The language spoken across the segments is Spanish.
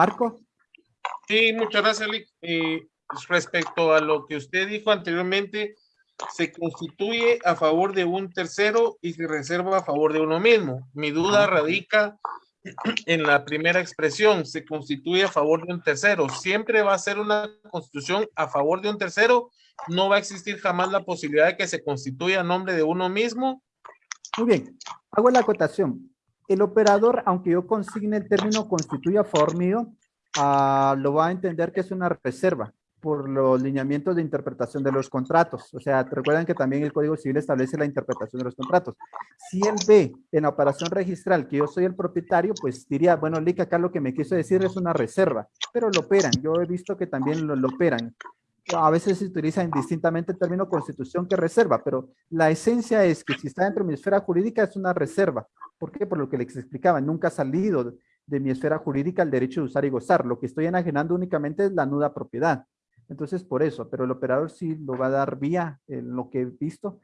Marco. Sí, muchas gracias, Lick. Eh, respecto a lo que usted dijo anteriormente, se constituye a favor de un tercero y se reserva a favor de uno mismo. Mi duda radica en la primera expresión, se constituye a favor de un tercero. Siempre va a ser una constitución a favor de un tercero. No va a existir jamás la posibilidad de que se constituya a nombre de uno mismo. Muy bien, hago la acotación. El operador, aunque yo consigne el término constituye a favor mío, ah, lo va a entender que es una reserva por los lineamientos de interpretación de los contratos. O sea, recuerdan que también el Código Civil establece la interpretación de los contratos. Si él ve en la operación registral que yo soy el propietario, pues diría, bueno, Lick, acá lo que me quiso decir es una reserva, pero lo operan. Yo he visto que también lo operan. A veces se utiliza indistintamente el término constitución que reserva, pero la esencia es que si está dentro de mi esfera jurídica es una reserva. ¿Por qué? Por lo que les explicaba, nunca ha salido de mi esfera jurídica el derecho de usar y gozar. Lo que estoy enajenando únicamente es la nuda propiedad. Entonces, por eso, pero el operador sí lo va a dar vía en lo que he visto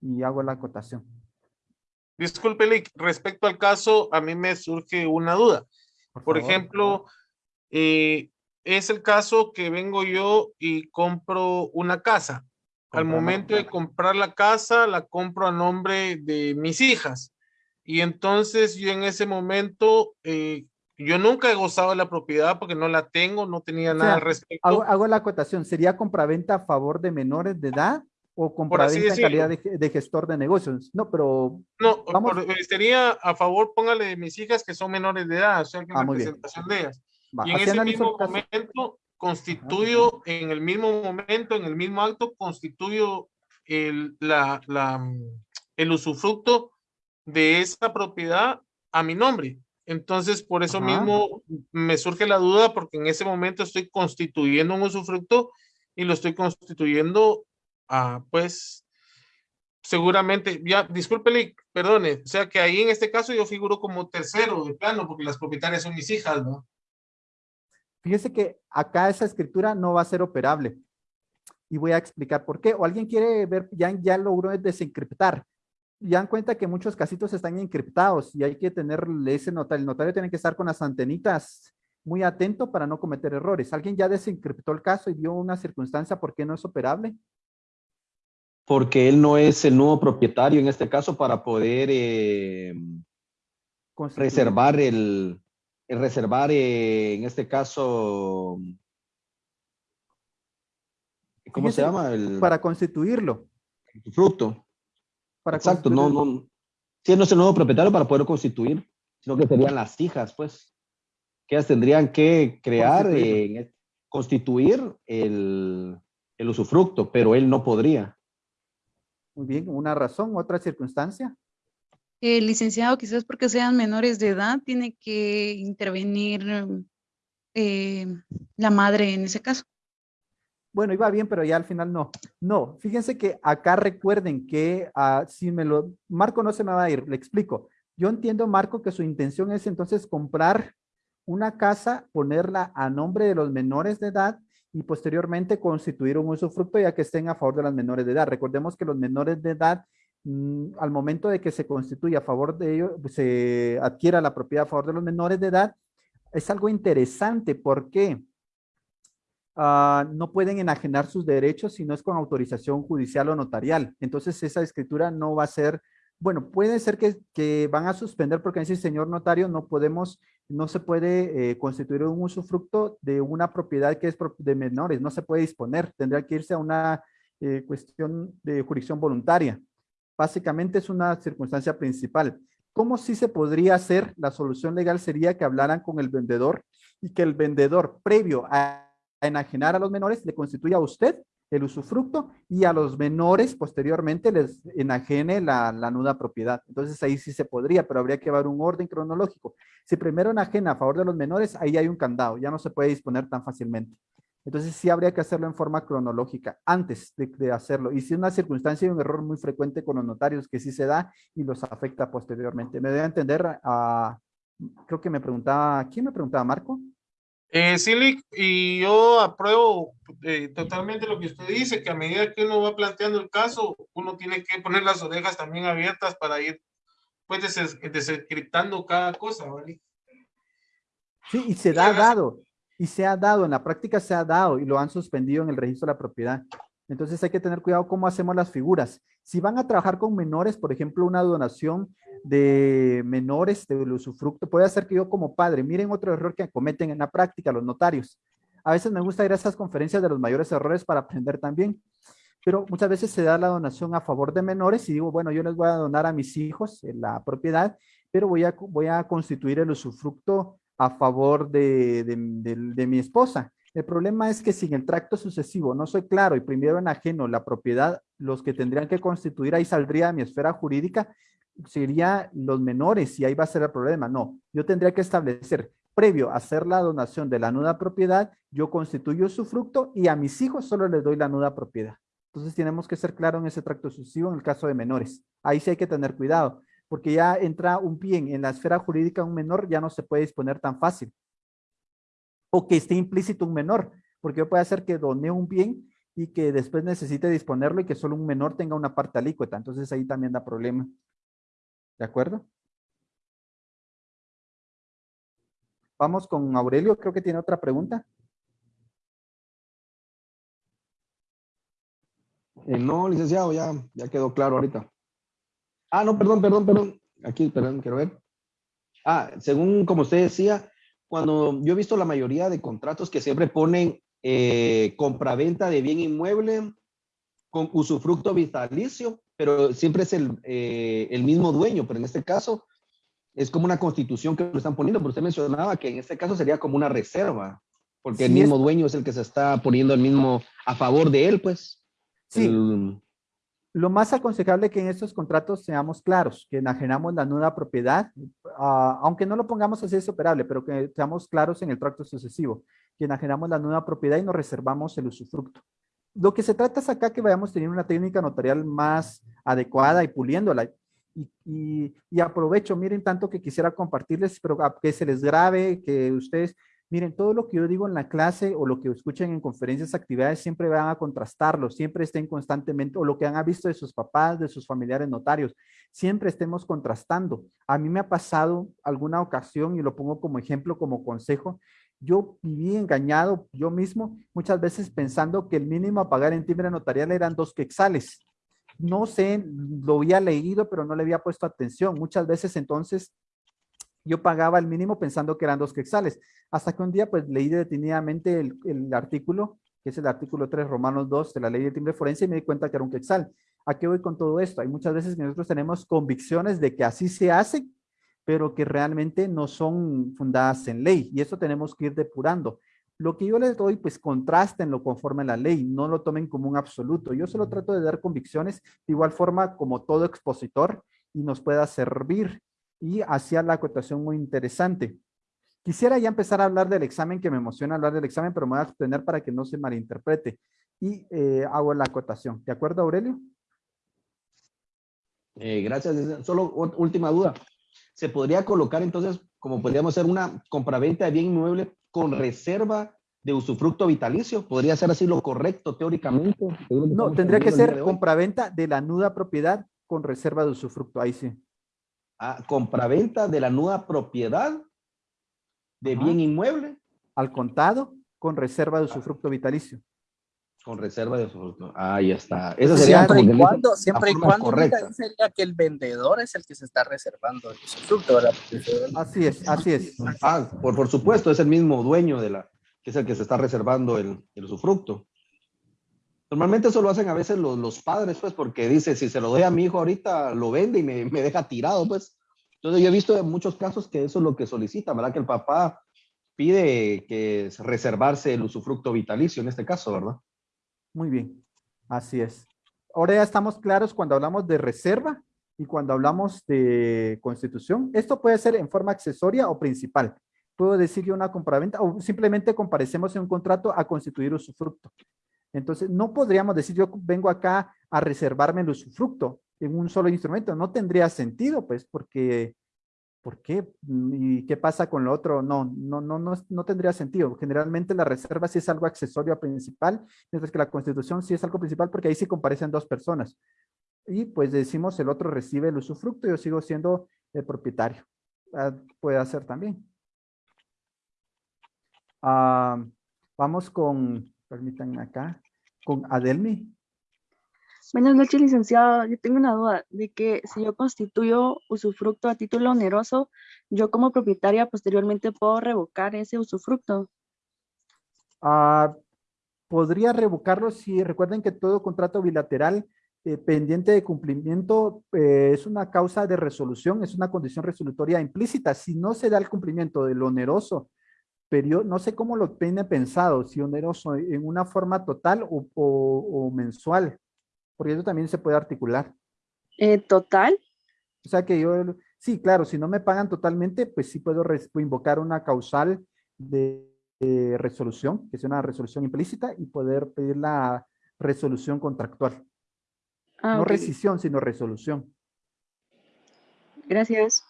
y hago la acotación. Disculpe, Lick, respecto al caso, a mí me surge una duda. Por, ejemplo, eh, es el caso que vengo yo y compro una casa. Al momento de comprar la casa, la compro a nombre de mis hijas. Y entonces yo en ese momento eh, yo nunca he gozado de la propiedad porque no la tengo, no tenía nada al respecto. Hago, la acotación, ¿sería compraventa a favor de menores de edad o compraventa en calidad de, gestor de negocios? No, pero... No, eh, sería a favor, póngale de mis hijas que son menores de edad, o sea, que ah, representación de ellas. Y en ese mismo momento constituyo, en el mismo momento, en el mismo acto, constituyo el, la, la, el usufructo de esa propiedad a mi nombre. Entonces, por eso mismo me surge la duda porque en ese momento estoy constituyendo un usufructo y lo estoy constituyendo, a, pues, seguramente, ya, discúlpele, perdone, o sea que ahí en este caso yo figuro como tercero de plano porque las propietarias son mis hijas, ¿no? Fíjese que acá esa escritura no va a ser operable. Y voy a explicar por qué. O alguien quiere ver, ya, ya logró desencriptar ya dan cuenta que muchos casitos están encriptados y hay que tener ese notario. El notario tiene que estar con las antenitas muy atento para no cometer errores. ¿Alguien ya desencriptó el caso y vio una circunstancia por qué no es operable? Porque él no es el nuevo propietario en este caso para poder eh, reservar el, reservar eh, en este caso ¿cómo se llama? El, para constituirlo. Fruto. Exacto, no, no. Si no es el nuevo propietario para poder constituir, sino que serían las hijas, pues, que ellas tendrían que crear, constituir, eh, el, el usufructo, pero él no podría. Muy bien, una razón, otra circunstancia. Licenciado, quizás porque sean menores de edad, tiene que intervenir eh, la madre en ese caso bueno, iba bien, pero ya al final no. No, fíjense que acá recuerden que uh, si me lo, Marco no se me va a ir, le explico. Yo entiendo, Marco, que su intención es entonces comprar una casa, ponerla a nombre de los menores de edad y posteriormente constituir un usufructo ya que estén a favor de las menores de edad. Recordemos que los menores de edad, mm, al momento de que se constituya a favor de ellos, se adquiera la propiedad a favor de los menores de edad, es algo interesante. ¿Por qué? Ah, no pueden enajenar sus derechos si no es con autorización judicial o notarial. Entonces esa escritura no va a ser, bueno, puede ser que, van a suspender porque dice, señor notario, no podemos, no se puede eh, constituir un usufructo de una propiedad que es de menores, no se puede disponer, tendría que irse a una eh, cuestión de jurisdicción voluntaria. Básicamente es una circunstancia principal. ¿Cómo sí se podría hacer? La solución legal sería que hablaran con el vendedor y que el vendedor previo a enajenar a los menores, le constituye a usted el usufructo y a los menores posteriormente les enajene la, la, nuda propiedad. Entonces ahí sí se podría, pero habría que haber un orden cronológico. Si primero enajena a favor de los menores, ahí hay un candado, ya no se puede disponer tan fácilmente. Entonces sí habría que hacerlo en forma cronológica antes de, hacerlo. Y si una circunstancia y un error muy frecuente con los notarios que sí se da y los afecta posteriormente. Me debe entender, a, creo que me preguntaba, ¿quién me preguntaba? ¿Marco? Eh, y yo apruebo eh, totalmente lo que usted dice, que a medida que uno va planteando el caso, uno tiene que poner las orejas también abiertas para ir pues desencriptando cada cosa, ¿vale? Sí, y se da dado, y se ha dado, en la práctica se ha dado y lo han suspendido en el registro de la propiedad. Entonces hay que tener cuidado cómo hacemos las figuras. Si van a trabajar con menores, por ejemplo, una donación de menores de usufructo, puede hacer que yo como padre, miren otro error que cometen en la práctica los notarios. A veces me gusta ir a esas conferencias de los mayores errores para aprender también, pero muchas veces se da la donación a favor de menores y digo, bueno, yo les voy a donar a mis hijos la propiedad, pero voy a, voy a constituir el usufructo a favor de, de mi esposa. El problema es que si en el tracto sucesivo no soy claro y primero en ajeno la propiedad, los que tendrían que constituir, ahí saldría mi esfera jurídica, sería los menores y ahí va a ser el problema. No, yo tendría que establecer, previo a hacer la donación de la nuda propiedad, yo constituyo su fruto y a mis hijos solo les doy la nuda propiedad. Entonces tenemos que ser claro en ese tracto sucesivo en el caso de menores. Ahí sí hay que tener cuidado, porque ya entra un bien en la esfera jurídica un menor, ya no se puede disponer tan fácil. O que esté implícito un menor, porque puede hacer que done un bien y que después necesite disponerlo y que solo un menor tenga una parte alícuota. Entonces ahí también da problema. ¿De acuerdo? Vamos con Aurelio, creo que tiene otra pregunta. Eh, no, licenciado, ya, ya quedó claro ahorita. Ah, no, perdón, perdón, perdón. Aquí, perdón, quiero ver. Ah, según como usted decía, cuando yo he visto la mayoría de contratos que siempre ponen eh, compraventa de bien inmueble con usufructo vitalicio, pero siempre es el, eh, el, mismo dueño, pero en este caso es como una constitución que lo están poniendo, pero usted mencionaba que en este caso sería como una reserva, porque el mismo dueño es el que se está poniendo el mismo a favor de él, pues. Sí. Lo más aconsejable que en estos contratos seamos claros, que enajenamos la nuda propiedad, ah, aunque no lo pongamos así es operable, pero que seamos claros en el tracto sucesivo, que enajenamos la nuda propiedad y nos reservamos el usufructo lo que se trata es acá que vayamos teniendo una técnica notarial más adecuada y puliéndola. Y, y, aprovecho, miren tanto que quisiera compartirles, pero que se les grabe, que ustedes, miren, todo lo que yo digo en la clase o lo que escuchen en conferencias, actividades, siempre van a contrastarlo, siempre estén constantemente, o lo que han visto de sus papás, de sus familiares notarios, siempre estemos contrastando. A mí me ha pasado alguna ocasión, y lo pongo como ejemplo, como consejo, yo viví engañado yo mismo muchas veces pensando que el mínimo a pagar en timbre notarial eran dos quexales. No sé, lo había leído, pero no le había puesto atención. Muchas veces entonces yo pagaba el mínimo pensando que eran dos quexales. Hasta que un día pues leí detenidamente el, el artículo, que es el artículo 3 Romanos 2 de la ley de timbre forense y me di cuenta que era un quexal. ¿A qué voy con todo esto? Hay muchas veces que nosotros tenemos convicciones de que así se hace pero que realmente no son fundadas en ley y eso tenemos que ir depurando. Lo que yo les doy, pues contrastenlo conforme a la ley, no lo tomen como un absoluto. Yo solo trato de dar convicciones de igual forma como todo expositor y nos pueda servir y hacía la acotación muy interesante. Quisiera ya empezar a hablar del examen, que me emociona hablar del examen, pero me voy a abstener para que no se malinterprete. Y eh, hago la acotación. ¿De acuerdo, Aurelio? Eh, gracias. Solo última duda se podría colocar entonces, como podríamos hacer una compraventa de bien inmueble con reserva de usufructo vitalicio. ¿Podría ser así lo correcto teóricamente? No, tendría que ser compraventa de la nuda propiedad con reserva de usufructo, ahí sí. Ah, compraventa de la nuda propiedad de bien inmueble. Al contado con reserva de usufructo vitalicio con reserva de usufructo. Ahí está. Eso sería siempre y cuando, siempre y cuando sería que el vendedor es el que se está reservando el usufructo, ¿verdad? Así es, así es. Ah, por, por supuesto, es el mismo dueño de la, que es el que se está reservando el, el usufructo. Normalmente eso lo hacen a veces los, padres, pues, porque dice, si se lo doy a mi hijo ahorita, lo vende y me, me deja tirado, pues. Entonces yo he visto en muchos casos que eso es lo que solicita, ¿verdad? Que el papá pide que reservarse el usufructo vitalicio en este caso, ¿verdad? Muy bien, así es. Ahora ya estamos claros cuando hablamos de reserva y cuando hablamos de constitución. Esto puede ser en forma accesoria o principal. Puedo decir yo una compraventa o simplemente comparecemos en un contrato a constituir usufructo. Entonces, no podríamos decir yo vengo acá a reservarme el usufructo en un solo instrumento. No tendría sentido, pues, porque ¿por qué? ¿Y qué pasa con lo otro? No, no, no, no, no tendría sentido. Generalmente la reserva sí es algo accesorio a principal, mientras que la constitución sí es algo principal porque ahí sí comparecen dos personas. Y pues decimos el otro recibe el usufructo, yo sigo siendo el propietario. Ah, puede hacer también. Ah, vamos con, permítanme acá, con Adelmi. Buenas noches, licenciado. Yo tengo una duda de que si yo constituyo usufructo a título oneroso, yo como propietaria posteriormente puedo revocar ese usufructo. Ah, podría revocarlo si recuerden que todo contrato bilateral eh, pendiente de cumplimiento eh, es una causa de resolución, es una condición resolutoria implícita. Si no se da el cumplimiento del oneroso periodo, no sé cómo lo tiene pensado, si oneroso en una forma total o, mensual, porque eso también se puede articular. Eh, ¿Total? O sea que yo, sí, claro, si no me pagan totalmente, pues sí puedo invocar una causal de resolución, que es una resolución implícita, y poder pedir la resolución contractual. Ah, no rescisión, sino resolución. Gracias.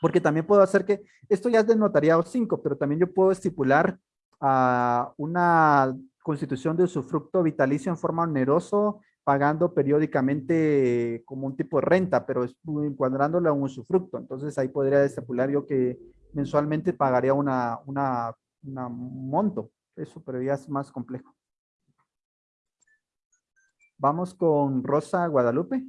Porque también puedo hacer que, esto ya es notariado 5, pero también yo puedo estipular una constitución de usufructo vitalicio en forma oneroso, pagando periódicamente como un tipo de renta, pero encuadrándolo a un usufructo. Entonces ahí podría estipular yo que mensualmente pagaría una monto. Eso, pero ya es más complejo. Vamos con Rosa Guadalupe.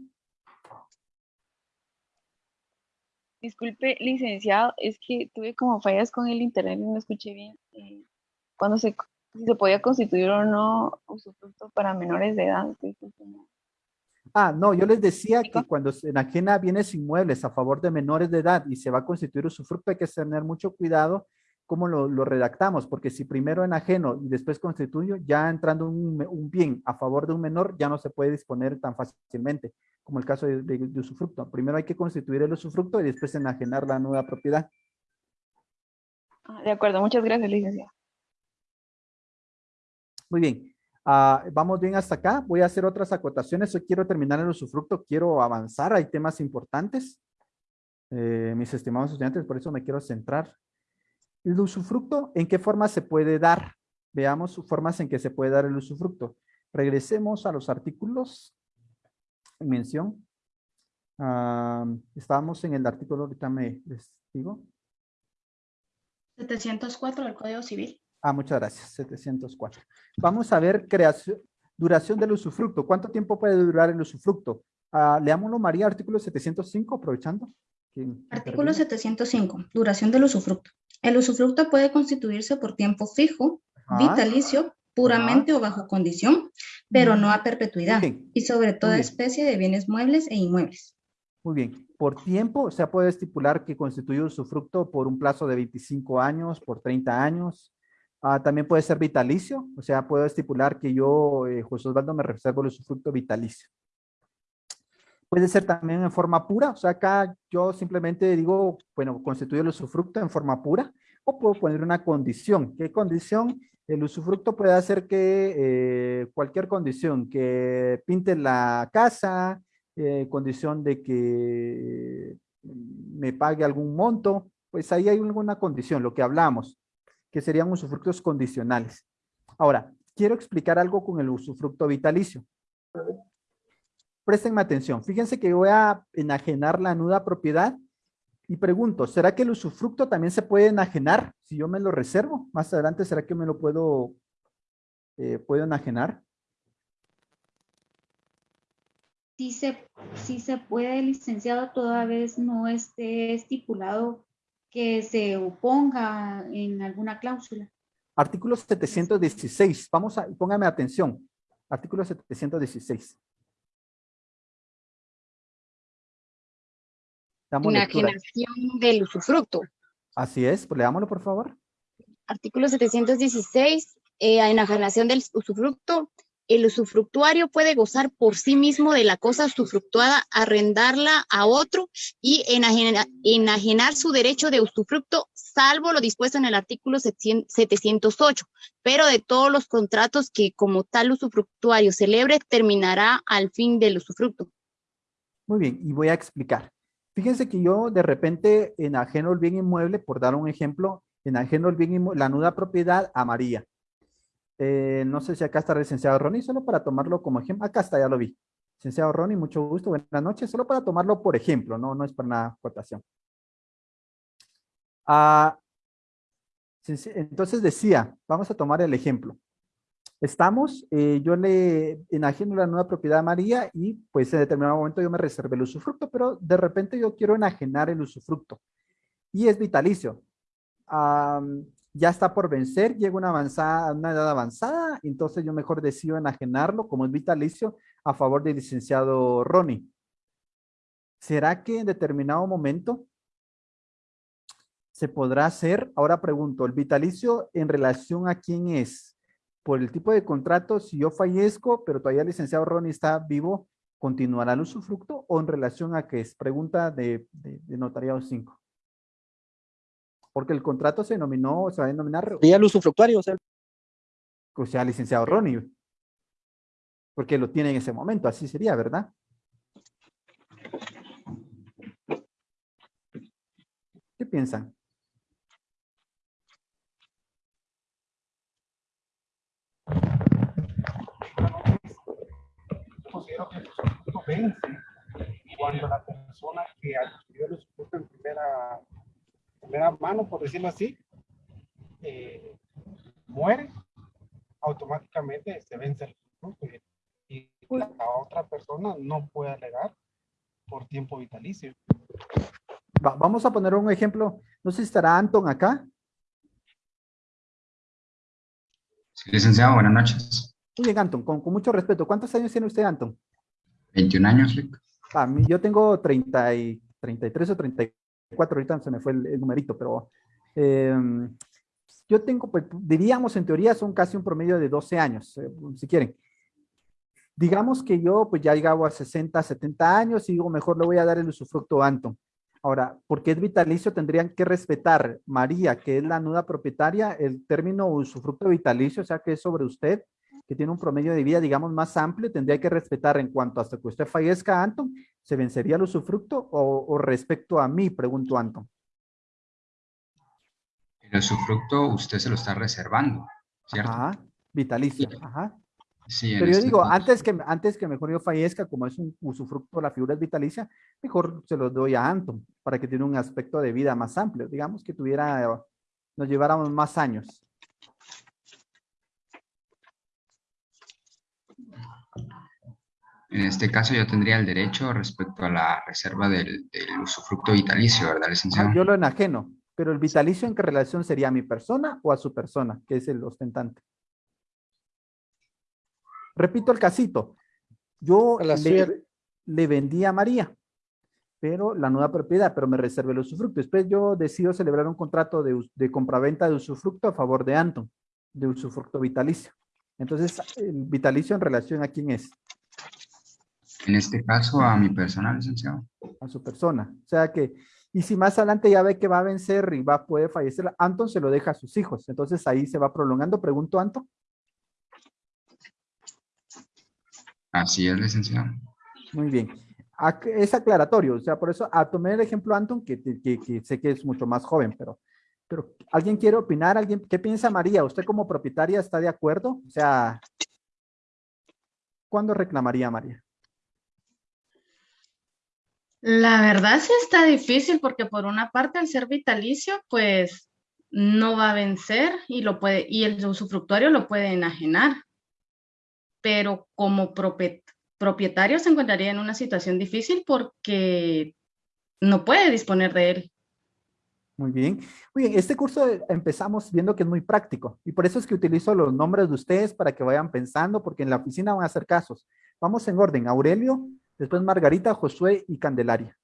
Disculpe, licenciado, es que tuve como fallas con el internet y no escuché bien. Eh, cuando se, si se podía constituir o no usufructo para menores de edad. Ah, no, yo les decía que cuando se enajena bienes inmuebles a favor de menores de edad y se va a constituir usufructo, hay que tener mucho cuidado cómo lo, redactamos, porque si primero enajeno y después constituyo, ya entrando un, bien a favor de un menor, ya no se puede disponer tan fácilmente, como el caso de, usufructo. Primero hay que constituir el usufructo y después enajenar la nueva propiedad. Ah, de acuerdo, muchas gracias, licenciado. Muy bien. Ah, vamos bien hasta acá. Voy a hacer otras acotaciones. Hoy quiero terminar el usufructo. Quiero avanzar. Hay temas importantes. Eh, mis estimados estudiantes, por eso me quiero centrar el usufructo, ¿en qué forma se puede dar? Veamos formas en que se puede dar el usufructo. Regresemos a los artículos en mención. estábamos en el artículo, ahorita me les digo. 704 del Código Civil. Ah, muchas gracias, 704. Vamos a ver creación, duración del usufructo. ¿Cuánto tiempo puede durar el usufructo? Ah, leámoslo, María, artículo 705, aprovechando. Artículo 705, duración del usufructo. El usufructo puede constituirse por tiempo fijo, vitalicio, puramente o bajo condición, pero no a perpetuidad y sobre toda especie de bienes muebles e inmuebles. Muy bien. Por tiempo, o sea, puede estipular que constituye usufructo por un plazo de 25 años, por 30 años. Ah, también puede ser vitalicio, o sea, puedo estipular que yo, eh, José Osvaldo, me reservo el usufructo vitalicio. Puede ser también en forma pura, o sea, acá yo simplemente digo, bueno, constituyo el usufructo en forma pura, o puedo poner una condición. ¿Qué condición? El usufructo puede hacer que eh, cualquier condición, que pinte la casa, eh, condición de que me pague algún monto, pues ahí hay alguna condición, lo que hablamos, que serían usufructos condicionales. Ahora, quiero explicar algo con el usufructo vitalicio. Préstenme atención. Fíjense que voy a enajenar la nuda propiedad y pregunto, ¿será que el usufructo también se puede enajenar si yo me lo reservo? Más adelante, ¿será que me lo puedo, eh, puedo enajenar? Sí se, sí se puede, licenciado, toda vez no esté estipulado que se oponga en alguna cláusula. Artículo 716. Vamos a, póngame atención. Artículo 716. Enajenación del usufructo. Así es, pues leámoslo por favor. Artículo 716, eh, enajenación del usufructo. El usufructuario puede gozar por sí mismo de la cosa usufructuada, arrendarla a otro y enajenar su derecho de usufructo, salvo lo dispuesto en el artículo 708. Pero de todos los contratos que como tal usufructuario celebre, terminará al fin del usufructo. Muy bien, y voy a explicar. Fíjense que yo de repente enajeno el bien inmueble, por dar un ejemplo, enajeno el bien inmueble, la nuda propiedad a María. Eh, no sé si acá está el licenciado Ronnie, solo para tomarlo como ejemplo. Acá está, ya lo vi. Licenciado Ronnie, mucho gusto, buenas noches. Solo para tomarlo por ejemplo, no, no es para una cotación. Ah, Entonces decía, vamos a tomar el ejemplo. Estamos, eh, yo le enajeno la nueva propiedad a María y pues en determinado momento yo me reservé el usufructo, pero de repente yo quiero enajenar el usufructo y es vitalicio. ya está por vencer, llega una, avanzada, una edad avanzada, entonces yo mejor decido enajenarlo como es vitalicio a favor del licenciado Ronnie. ¿Será que en determinado momento se podrá hacer? Ahora pregunto, ¿el vitalicio en relación a quién es? Por el tipo de contrato, si yo fallezco, pero todavía el licenciado Ronnie está vivo, ¿continuará el usufructo o en relación a qué es? Pregunta de, de, notariado 5. Porque el contrato se denominó, se va a denominar... ¿Y el usufructuario, o sea. O sea, licenciado Ronnie. Porque lo tiene en ese momento, así sería, ¿verdad? ¿Qué piensan? Que el usufructo vence cuando la persona que adquirió el usufructo en primera, primera mano, por decirlo así, eh, muere, automáticamente se vence el usufructo y, la otra persona no puede alegar por tiempo vitalicio vamos a poner un ejemplo. No sé si estará Anton acá. Sí, licenciado, buenas noches. Muy bien, Anton, con, mucho respeto. ¿Cuántos años tiene usted, Anton? 21 años, Rick. Ah, yo tengo 30 y, 33 o 34, ahorita se me fue el, numerito, pero em, yo tengo, pues, diríamos en teoría son casi un promedio de 12 años, eh, si quieren. Digamos que yo pues ya llegado a 60, 70 años y digo, mejor le voy a dar el usufructo a Anton. Ahora, porque es vitalicio, tendrían que respetar María, que es la nuda propietaria, el término usufructo vitalicio, o sea, que es sobre usted, que tiene un promedio de vida, digamos, más amplio, tendría que respetar en cuanto hasta que usted fallezca, Anton, ¿se vencería el usufructo o, respecto a mí? Pregunto, Anton. El usufructo usted se lo está reservando, ¿cierto? Ajá, vitalicio, ajá. Pero yo este digo, antes que, antes que mejor yo fallezca, como es un usufructo, la figura es vitalicia, mejor se lo doy a Anton, para que tenga un aspecto de vida más amplio, digamos que tuviera, nos lleváramos más años. En este caso yo tendría el derecho respecto a la reserva del, usufructo vitalicio, ¿verdad, licenciado? yo lo enajeno, pero el vitalicio en qué relación sería a mi persona o a su persona, que es el ostentante. Repito el casito. Yo le, le, vendí a María, pero la nueva propiedad, pero me reservé el usufructo. Después yo decido celebrar un contrato de, de compraventa de usufructo a favor de Anton, de usufructo vitalicio. Entonces, el vitalicio en relación a quién es? En este caso, a mi persona, licenciado. A su persona. O sea que, y si más adelante ya ve que va a vencer y va a poder fallecer, Anton se lo deja a sus hijos. Entonces ahí se va prolongando. Pregunto, Anton. Así es, licenciado. Muy bien. Es aclaratorio, o sea, por eso a tomar el ejemplo Anton, que, sé que es mucho más joven, pero, pero ¿alguien quiere opinar? ¿Alguien, ¿Qué piensa María? ¿Usted como propietaria está de acuerdo? O sea, ¿cuándo reclamaría María? La verdad sí está difícil porque por una parte al ser vitalicio, pues no va a vencer y lo puede, y el usufructuario lo puede enajenar pero como propietario se encontraría en una situación difícil porque no puede disponer de él. Muy bien. Muy bien, este curso empezamos viendo que es muy práctico y por eso es que utilizo los nombres de ustedes para que vayan pensando porque en la oficina van a hacer casos. Vamos en orden, Aurelio, después Margarita, Josué y Candelaria.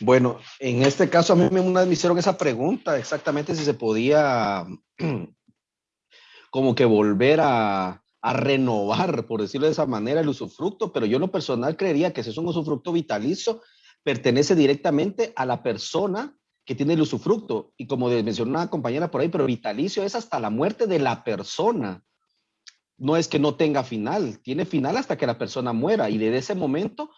Bueno, en este caso a mí me hicieron esa pregunta exactamente si se podía como que volver a, a renovar, por decirlo de esa manera, el usufructo, pero yo lo personal creería que si es un usufructo vitalicio, pertenece directamente a la persona que tiene el usufructo. Y como mencionó una compañera por ahí, pero vitalicio es hasta la muerte de la persona. No es que no tenga final, tiene final hasta que la persona muera y desde ese momento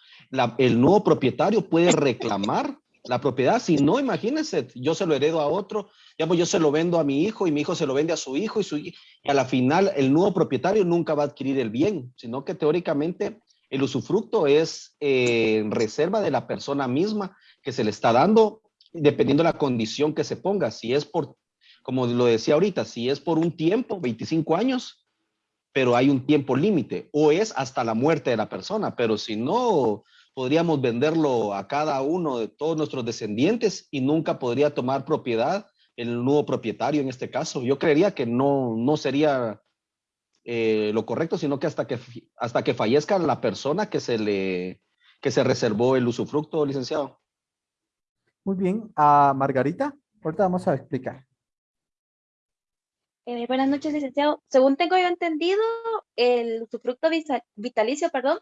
el nuevo propietario puede reclamar la propiedad. Si no, imagínense, yo se lo heredo a otro, yo se lo vendo a mi hijo y mi hijo se lo vende a su hijo y, a la final el nuevo propietario nunca va a adquirir el bien, sino que teóricamente el usufructo es eh, reserva de la persona misma que se le está dando dependiendo de la condición que se ponga. Si es por, como lo decía ahorita, si es por un tiempo, 25 años, pero hay un tiempo límite, o es hasta la muerte de la persona, pero si no, podríamos venderlo a cada uno de todos nuestros descendientes y nunca podría tomar propiedad el nuevo propietario en este caso. Yo creería que no, no sería eh, lo correcto, sino que hasta que hasta que fallezca la persona que se le que se reservó el usufructo, licenciado. Muy bien, a Margarita, ahorita vamos a explicar. Eh, buenas noches, licenciado. Según tengo yo entendido, el usufructo vitalicio, perdón,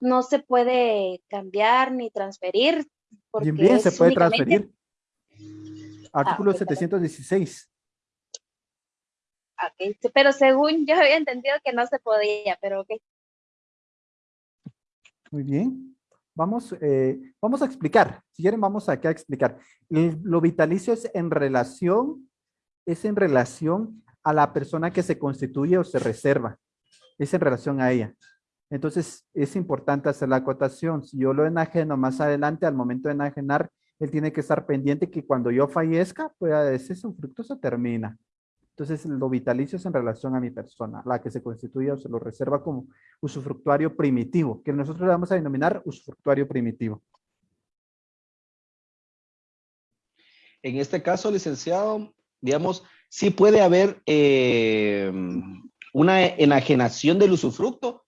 no se puede cambiar ni transferir. Bien, bien, se puede transferir. Artículo 716. Ah, pero según yo había entendido que no se podía, pero ok. Muy bien. Vamos, eh, vamos a explicar. Si quieren, vamos aquí a explicar. lo vitalicio es en relación, es en relación a la persona que se constituye o se reserva. Es en relación a ella. Entonces, es importante hacer la acotación. Si yo lo enajeno más adelante, al momento de enajenar, él tiene que estar pendiente que cuando yo fallezca, pueda ese fruto se termina. Entonces, lo vitalicio es en relación a mi persona, la que se constituye o se lo reserva como usufructuario primitivo, que nosotros le vamos a denominar usufructuario primitivo. En este caso, licenciado, digamos, sí puede haber eh, una enajenación del usufructo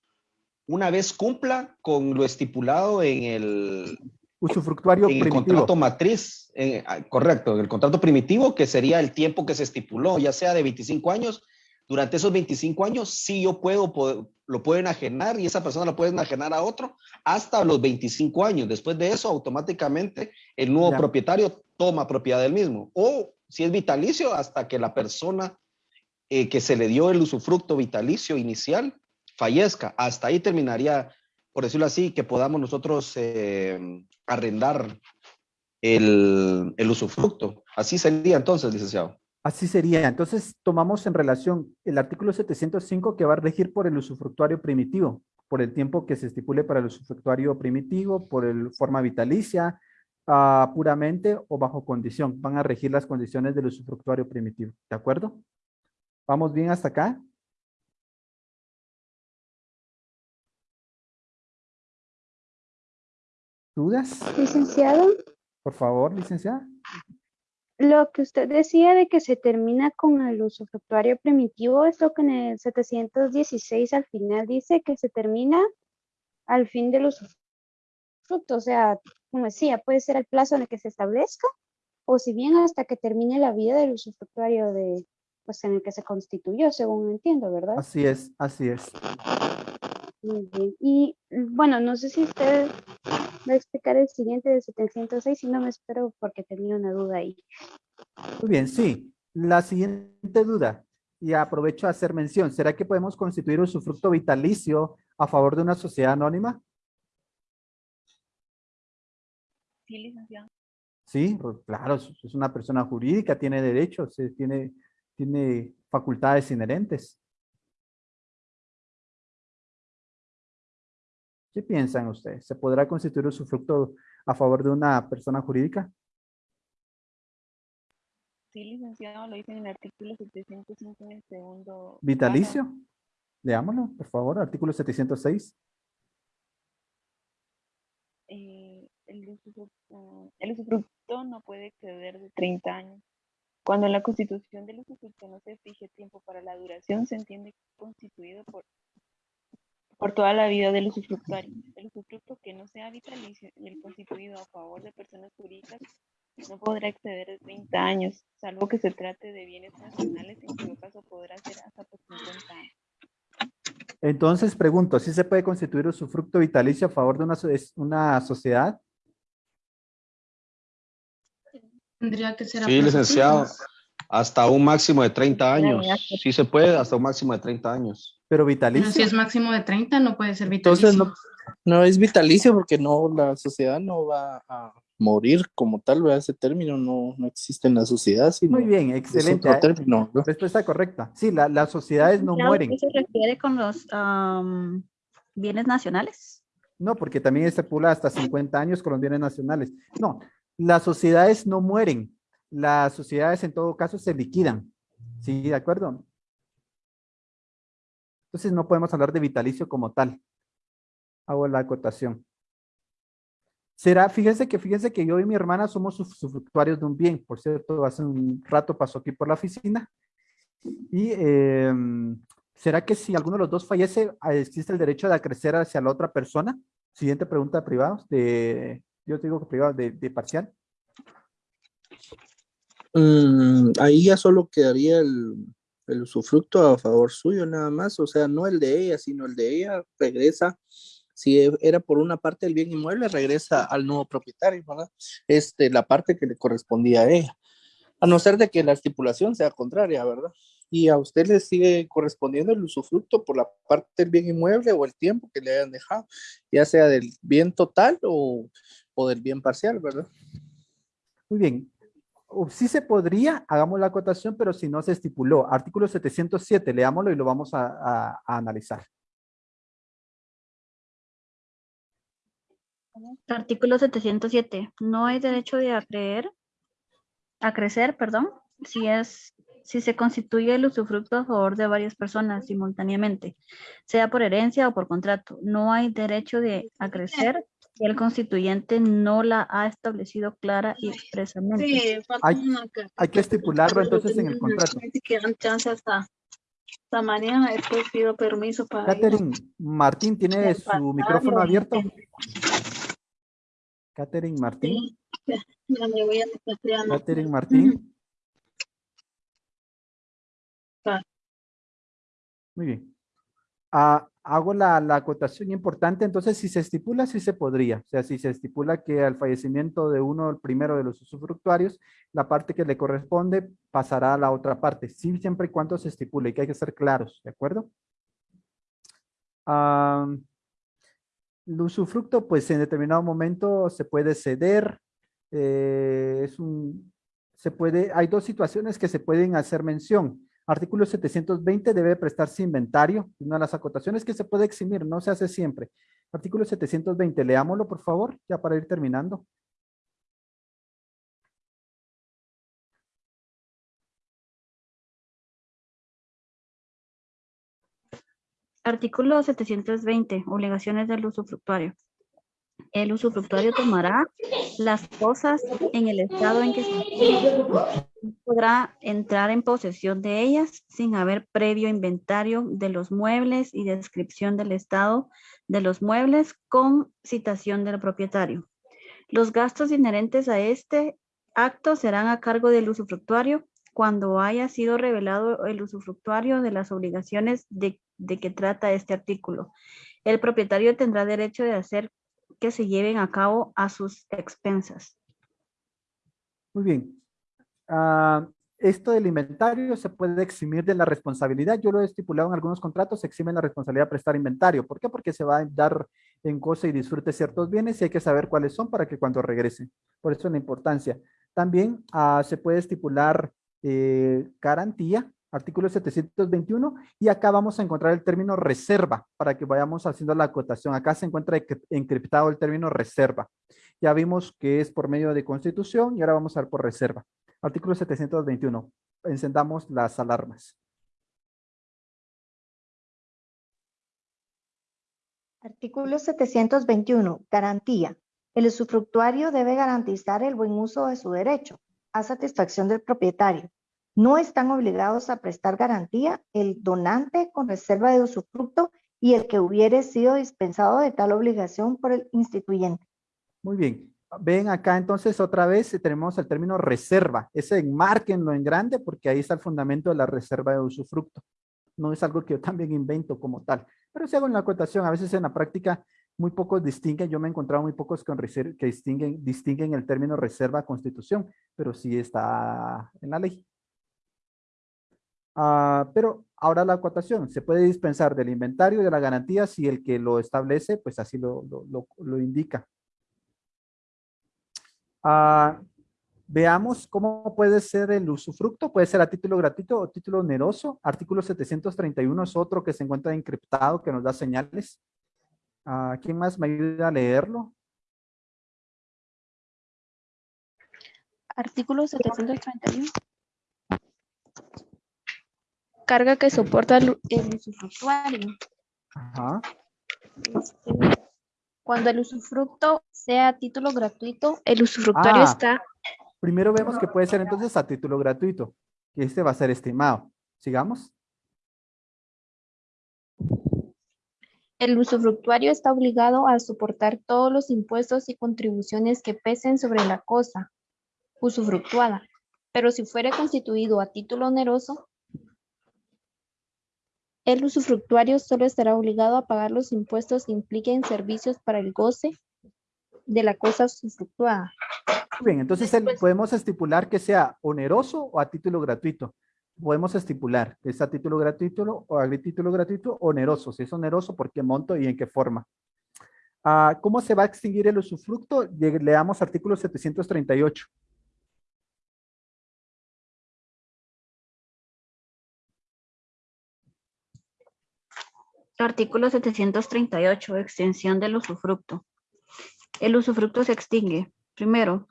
una vez cumpla con lo estipulado en el, usufructuario en el contrato matriz, ah, correcto, el contrato primitivo, que sería el tiempo que se estipuló, ya sea de 25 años. Durante esos 25 años, sí yo puedo, lo pueden enajenar y esa persona lo puede enajenar a otro hasta los 25 años. Después de eso, automáticamente el nuevo propietario toma propiedad del mismo. O si es vitalicio, hasta que la persona eh, que se le dio el usufructo vitalicio inicial fallezca. Hasta ahí terminaría, por decirlo así, que podamos nosotros eh, arrendar el, el usufructo. Así sería entonces, licenciado. Así sería. Entonces, tomamos en relación el artículo 705 que va a regir por el usufructuario primitivo, por el tiempo que se estipule para el usufructuario primitivo, por el forma vitalicia, uh, puramente o bajo condición. Van a regir las condiciones del usufructuario primitivo. ¿De acuerdo? ¿Vamos bien hasta acá? ¿Dudas? Licenciado. Por favor, licenciada. Lo que usted decía de que se termina con el usufructuario primitivo es lo que en el 716 al final dice que se termina al fin del usufructo. O sea, como decía, puede ser el plazo en el que se establezca o si bien hasta que termine la vida del usufructuario de, pues en el que se constituyó, según entiendo, ¿verdad? Así es, así es. Muy bien. Y bueno, no sé si usted va a explicar el siguiente de 706, si no me espero porque tenía una duda ahí. Muy bien, sí. La siguiente duda, y aprovecho a hacer mención, ¿será que podemos constituir un usufructo vitalicio a favor de una sociedad anónima? Sí, licenciado. Sí, claro, es una persona jurídica, tiene derechos, tiene, tiene facultades inherentes. ¿Qué piensan ustedes? ¿Se podrá constituir usufructo a favor de una persona jurídica? Sí, licenciado, lo dicen en el artículo 705 en el segundo. ¿Vitalicio? Leámoslo, por favor, artículo 706. Eh, el, usufructo, el usufructo no puede exceder de 30 años. Cuando en la constitución del usufructo no se fije tiempo para la duración, se entiende constituido por por toda la vida del usufructuario. El usufructo que no sea vitalicio y el constituido a favor de personas jurídicas no podrá exceder de 30 años, salvo que se trate de bienes nacionales, en cuyo caso podrá ser hasta por 50 años. Entonces pregunto, ¿si se puede constituir usufructo vitalicio a favor de una, una sociedad? Tendría que ser Sí, licenciado. Hasta un máximo de 30 años. Sí se puede, hasta un máximo de 30 años. Pero vitalicio. si es máximo de 30, no puede ser vitalicio. Entonces no, es vitalicio porque no, la sociedad no va a morir como tal, ¿verdad? Ese término no, no existe en la sociedad. Muy bien, excelente. Es término, Respuesta correcta. Sí, la, las sociedades no mueren. ¿Qué se refiere con los bienes nacionales? No, porque también estipula hasta 50 años con los bienes nacionales. No, las sociedades no mueren. las sociedades en todo caso se liquidan. ¿Sí? ¿De acuerdo? Entonces no podemos hablar de vitalicio como tal. Hago la acotación. Será, fíjense que, fíjense que yo y mi hermana somos usufructuarios de un bien. Por cierto, hace un rato pasó aquí por la oficina. Y em, ¿será que si alguno de los dos fallece, existe el derecho de acrecer hacia la otra persona? Siguiente pregunta de privados, de, yo te digo que privado, de, de parcial. Mm, ahí ya solo quedaría el, el usufructo a favor suyo nada más, o sea, no el de ella, sino el de ella regresa, si e, era por una parte del bien inmueble, regresa al nuevo propietario, ¿verdad? Este, la parte que le correspondía a ella, a no ser de que la estipulación sea contraria, ¿verdad? Y a usted le sigue correspondiendo el usufructo por la parte del bien inmueble o el tiempo que le hayan dejado, ya sea del bien total o, o del bien parcial, ¿verdad? Muy bien, sí se podría, hagamos la acotación, pero si no se estipuló. Artículo 707, leámoslo y lo vamos a, analizar. Artículo 707. No hay derecho de acreer, a crecer, perdón, si es si se constituye el usufructo a favor de varias personas simultáneamente, sea por herencia o por contrato. No hay derecho de el constituyente no la ha establecido clara y expresamente. Sí, hay, que estipularlo entonces en el contrato. esta mañana he pido permiso para... Catherine Martín, ¿tiene su micrófono abierto? Catherine Martín. Catherine Martín. Muy bien. Ah, hago la, acotación importante, entonces si se estipula, sí se podría. O sea, si se estipula que al fallecimiento de uno, el primero de los usufructuarios, la parte que le corresponde pasará a la otra parte. Sí, siempre y cuando se estipule, que hay que ser claros, ¿de acuerdo? el usufructo, pues en determinado momento se puede ceder. Eh, es un, se puede, hay dos situaciones que se pueden hacer mención. Artículo 720 debe prestarse inventario. Una de las acotaciones que se puede eximir, no se hace siempre. Artículo 720, leámoslo por favor, ya para ir terminando. Artículo 720, obligaciones del usufructuario el usufructuario tomará las cosas en el estado en que se podrá entrar en posesión de ellas sin haber previo inventario de los muebles y descripción del estado de los muebles con citación del propietario. Los gastos inherentes a este acto serán a cargo del usufructuario cuando haya sido revelado el usufructuario de las obligaciones de, de que trata este artículo. El propietario tendrá derecho de hacer que se lleven a cabo a sus expensas. Muy bien. Ah, esto del inventario se puede eximir de la responsabilidad. Yo lo he estipulado en algunos contratos, se exime la responsabilidad de prestar inventario. ¿Por qué? Porque se va a dar en cosa y disfrute ciertos bienes y hay que saber cuáles son para que cuando regresen. Por eso es la importancia. También ah, se puede estipular eh, garantía artículo 721, y acá vamos a encontrar el término reserva, para que vayamos haciendo la acotación. Acá se encuentra encriptado el término reserva. Ya vimos que es por medio de constitución, y ahora vamos a ver por reserva. Artículo 721, encendamos las alarmas. Artículo 721, garantía. El usufructuario debe garantizar el buen uso de su derecho, a satisfacción del propietario, no están obligados a prestar garantía el donante con reserva de usufructo y el que hubiere sido dispensado de tal obligación por el instituyente. Muy bien. Ven acá entonces otra vez tenemos el término reserva. Ese enmárquenlo en grande porque ahí está el fundamento de la reserva de usufructo. No es algo que yo también invento como tal. Pero si hago en la acotación, a veces en la práctica muy pocos distinguen, yo me he encontrado muy pocos con que distinguen, distinguen el término reserva constitución, pero sí está en la ley. Ah, pero ahora la acotación, se puede dispensar del inventario de la garantía si el que lo establece, pues así lo, indica. Ah, veamos cómo puede ser el usufructo, puede ser a título gratuito o título oneroso. Artículo 731 es otro que se encuentra encriptado que nos da señales. Ah, ¿Quién más me ayuda a leerlo? Artículo 731. Carga que soporta el, usufructuario. Este, cuando el usufructo sea a título gratuito, el usufructuario ah. está... Primero vemos que puede ser entonces a título gratuito. Y este va a ser estimado. Sigamos. El usufructuario está obligado a soportar todos los impuestos y contribuciones que pesen sobre la cosa usufructuada, pero si fuere constituido a título oneroso, el usufructuario solo estará obligado a pagar los impuestos que impliquen servicios para el goce de la cosa usufructuada. Bien, entonces podemos estipular que sea oneroso o a título gratuito podemos estipular, ¿es a título gratuito o a título gratuito oneroso? Si es oneroso, ¿por qué monto y en qué forma? Ah, ¿Cómo se va a extinguir el usufructo? Leamos artículo 738. Artículo 738, extensión del usufructo. El usufructo se extingue, primero,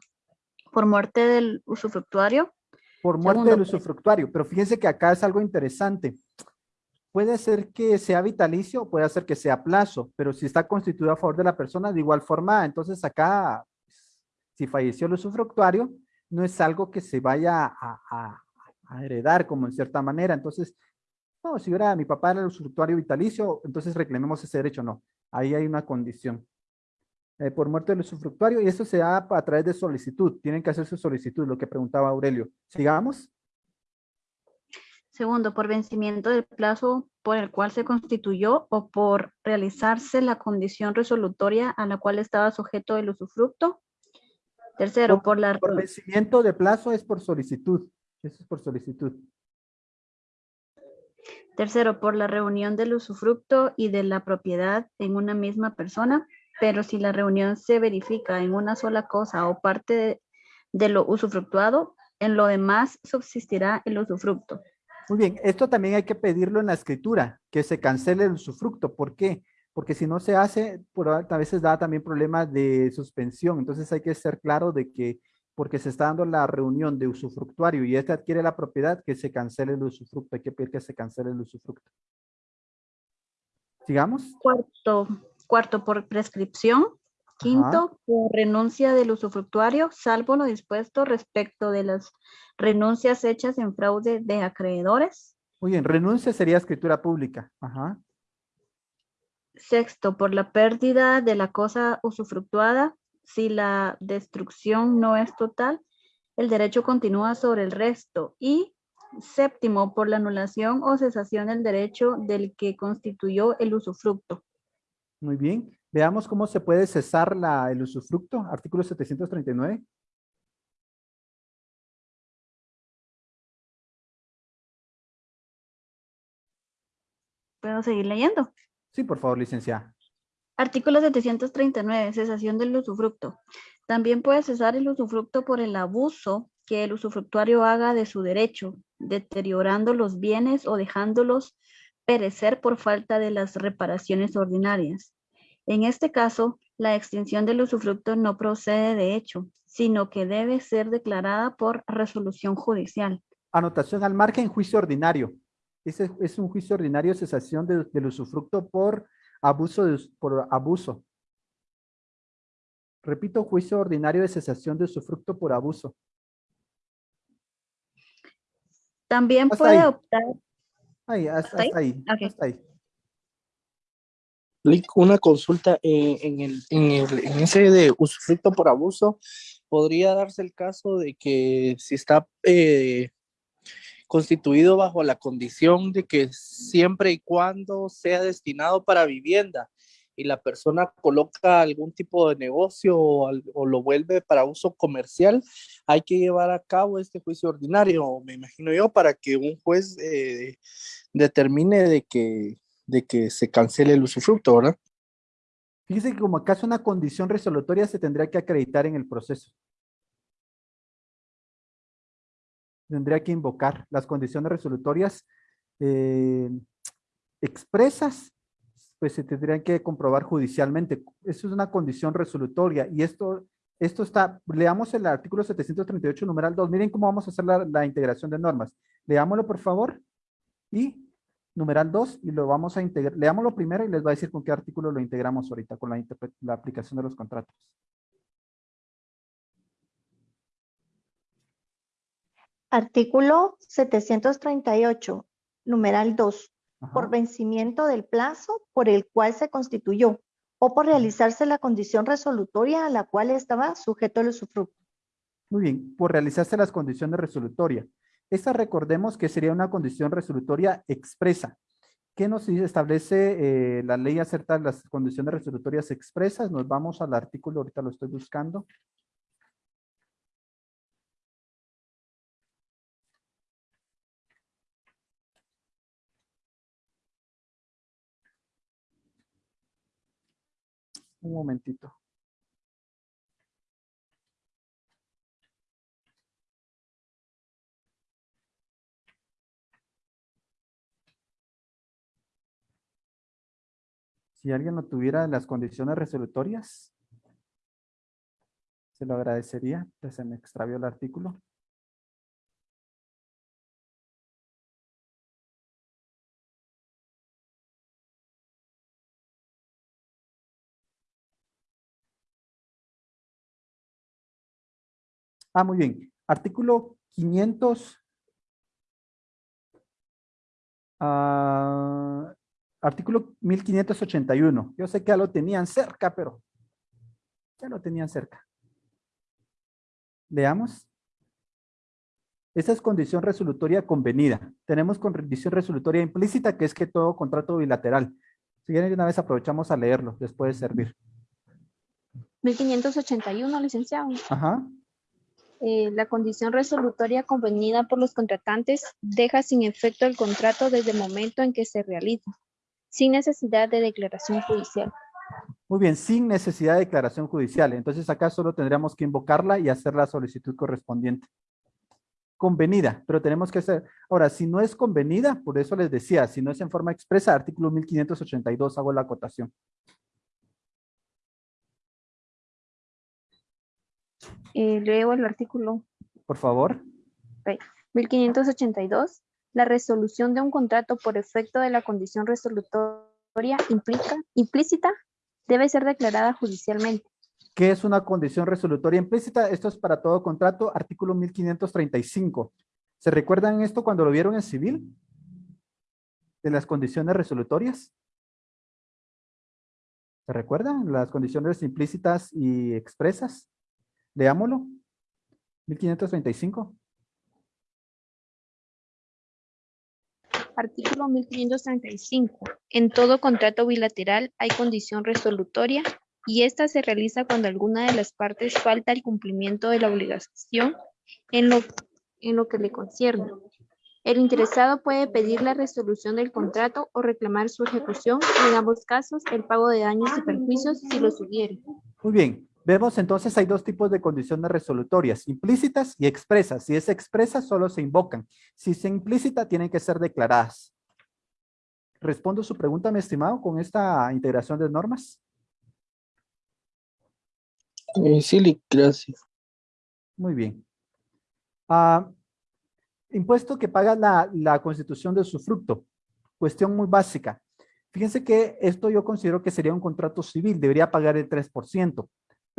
por muerte del usufructuario, por muerte del usufructuario. Pero fíjense que acá es algo interesante. Puede ser que sea vitalicio, puede ser que sea plazo, pero si está constituido a favor de la persona, de igual forma, entonces acá, si falleció el usufructuario, no es algo que se vaya a, heredar como en cierta manera. Entonces, no, si era mi papá era el usufructuario vitalicio, entonces reclamemos ese derecho. No, ahí hay una condición. Eh, por muerte del usufructuario y eso se da a través de solicitud. Tienen que hacer su solicitud, lo que preguntaba Aurelio. Sigamos. Segundo, por vencimiento del plazo por el cual se constituyó o por realizarse la condición resolutoria a la cual estaba sujeto el usufructo. Tercero, por, la... Por vencimiento de plazo es por solicitud. Eso es por solicitud. Tercero, por la reunión del usufructo y de la propiedad en una misma persona pero si la reunión se verifica en una sola cosa o parte de, lo usufructuado, en lo demás subsistirá el usufructo. Muy bien, esto también hay que pedirlo en la escritura, que se cancele el usufructo. ¿Por qué? Porque si no se hace, por, a veces da también problemas de suspensión. Entonces hay que ser claro de que porque se está dando la reunión de usufructuario y este adquiere la propiedad, que se cancele el usufructo. Hay que pedir que se cancele el usufructo. Sigamos. Cuarto, Cuarto, por prescripción. Quinto, por renuncia del usufructuario, salvo lo dispuesto respecto de las renuncias hechas en fraude de acreedores. Muy bien, renuncia sería escritura pública. Ajá. Sexto, por la pérdida de la cosa usufructuada, si la destrucción no es total, el derecho continúa sobre el resto. Y séptimo, por la anulación o cesación del derecho del que constituyó el usufructo. Muy bien. Veamos cómo se puede cesar la, el usufructo. Artículo 739. ¿Puedo seguir leyendo? Sí, por favor, licenciada. Artículo 739, cesación del usufructo. También puede cesar el usufructo por el abuso que el usufructuario haga de su derecho, deteriorando los bienes o dejándolos perecer por falta de las reparaciones ordinarias. En este caso, la extinción del usufructo no procede de hecho, sino que debe ser declarada por resolución judicial. Anotación al margen, juicio ordinario. Es un juicio ordinario cesación del usufructo por abuso, por abuso. Repito, juicio ordinario de cesación de usufructo por abuso. También puede optar Ahí, hasta, ahí. Hasta ahí. Una consulta eh, en, el, en, el, en ese de usufructo por abuso, podría darse el caso de que si está eh, constituido bajo la condición de que siempre y cuando sea destinado para vivienda y la persona coloca algún tipo de negocio o, lo vuelve para uso comercial, hay que llevar a cabo este juicio ordinario, me imagino yo, para que un juez eh, determine de que, de que se cancele el usufructo, ¿verdad? Fíjese que como es una condición resolutoria, se tendría que acreditar en el proceso. Tendría que invocar las condiciones resolutorias eh, expresas pues se tendrían que comprobar judicialmente. Eso es una condición resolutoria y esto Esto está, leamos el artículo 738, numeral 2. Miren cómo vamos a hacer la, la integración de normas. Leámoslo, por favor. Y numeral 2 y lo vamos a integrar. Leámoslo primero y les va a decir con qué artículo lo integramos ahorita con la, la aplicación de los contratos. Artículo 738, numeral 2. Por vencimiento del plazo por el cual se constituyó o por realizarse la condición resolutoria a la cual estaba sujeto el usufructo. Muy bien, por realizarse las condiciones resolutorias. Esta recordemos que sería una condición resolutoria expresa. ¿Qué nos establece eh, la ley acerca de las condiciones resolutorias expresas? Nos vamos al artículo, ahorita lo estoy buscando. Un momentito. Si alguien no tuviera las condiciones resolutorias, se lo agradecería. se me extravió el artículo. Ah, muy bien. Artículo 500. Ah, artículo 1581. Yo sé que ya lo tenían cerca, pero ya lo tenían cerca. Veamos. Esa es condición resolutoria convenida. Tenemos condición resolutoria implícita, que es que todo contrato bilateral. Si quieren, una vez aprovechamos a leerlo, les puede servir. 1581, licenciado. Ajá. Eh, la condición resolutoria convenida por los contratantes deja sin efecto el contrato desde el momento en que se realiza, sin necesidad de declaración judicial. Muy bien, sin necesidad de declaración judicial. Entonces acá solo tendríamos que invocarla y hacer la solicitud correspondiente. Convenida, pero tenemos que hacer... Ahora, si no es convenida, por eso les decía, si no es en forma expresa, artículo 1582, hago la acotación. Eh, leo el artículo. Por favor. 1582. La resolución de un contrato por efecto de la condición resolutoria implica, implícita debe ser declarada judicialmente. ¿Qué es una condición resolutoria implícita? Esto es para todo contrato, artículo 1535. ¿Se recuerdan esto cuando lo vieron en civil? De las condiciones resolutorias. ¿Se recuerdan? Las condiciones implícitas y expresas. Leámoslo. 1535. Artículo 1535. En todo contrato bilateral hay condición resolutoria y esta se realiza cuando alguna de las partes falta el cumplimiento de la obligación en lo, en lo que le concierne. El interesado puede pedir la resolución del contrato o reclamar su ejecución en ambos casos el pago de daños y perjuicios si lo hubiere. Muy bien. Vemos entonces hay dos tipos de condiciones resolutorias, implícitas y expresas. Si es expresa, solo se invocan. Si es implícita, tienen que ser declaradas. ¿Respondo su pregunta, mi estimado, con esta integración de normas? Eh, sí, gracias. Muy bien. Ah, impuesto que paga la, la constitución de su fruto. Cuestión muy básica. Fíjense que esto yo considero que sería un contrato civil, debería pagar el 3%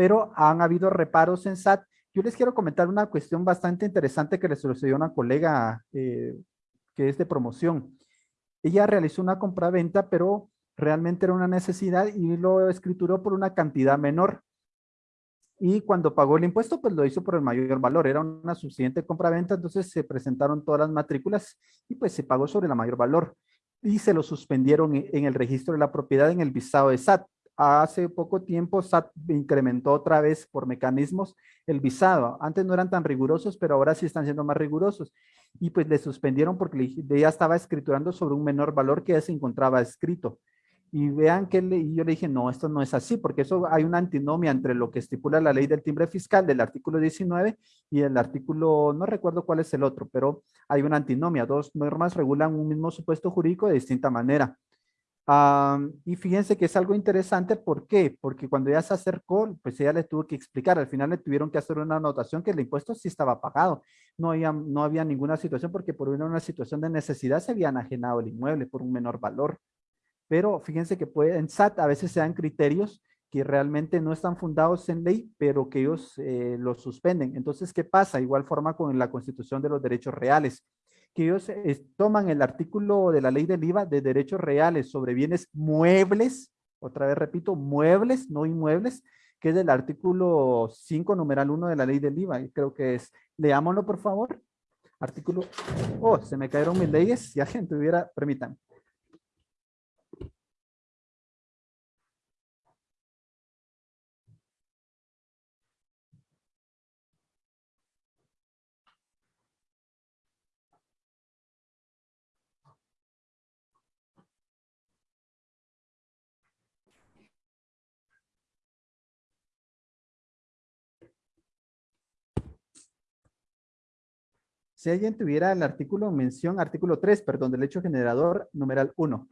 pero han habido reparos en SAT. Yo les quiero comentar una cuestión bastante interesante que le sucedió a una colega eh, que es de promoción. Ella realizó una compraventa, pero realmente era una necesidad y lo escrituró por una cantidad menor. Y cuando pagó el impuesto, pues lo hizo por el mayor valor. Era una suficiente compraventa, entonces se presentaron todas las matrículas y pues se pagó sobre el mayor valor. Y se lo suspendieron en el registro de la propiedad en el visado de SAT hace poco tiempo SAT incrementó otra vez por mecanismos el visado. Antes no eran tan rigurosos, pero ahora sí están siendo más rigurosos. Y pues le suspendieron porque ella estaba escriturando sobre un menor valor que ya se encontraba escrito. Y vean que y yo le dije, no, esto no es así, porque eso hay una antinomia entre lo que estipula la ley del timbre fiscal del artículo 19 y el artículo, no recuerdo cuál es el otro, pero hay una antinomia. Dos normas regulan un mismo supuesto jurídico de distinta manera. Y fíjense que es algo interesante, ¿por qué? Porque cuando ella se acercó, pues ella le tuvo que explicar, al final le tuvieron que hacer una anotación que el impuesto sí estaba pagado, no había, no había ninguna situación porque por una situación de necesidad se había enajenado el inmueble por un menor valor. Pero fíjense que puede, en SAT a veces se dan criterios que realmente no están fundados en ley, pero que ellos eh, los suspenden. Entonces, ¿qué pasa? Igual forma con la Constitución de los Derechos Reales que ellos eh, toman el artículo de la ley del IVA de derechos reales sobre bienes muebles, otra vez repito, muebles, no inmuebles, que es del artículo 5, numeral 1 de la ley del IVA, creo que es, leámoslo por favor, artículo, oh, se me cayeron mis leyes, si alguien tuviera, permítanme. Si alguien tuviera el artículo, mención artículo 3, perdón, del hecho generador, numeral 1.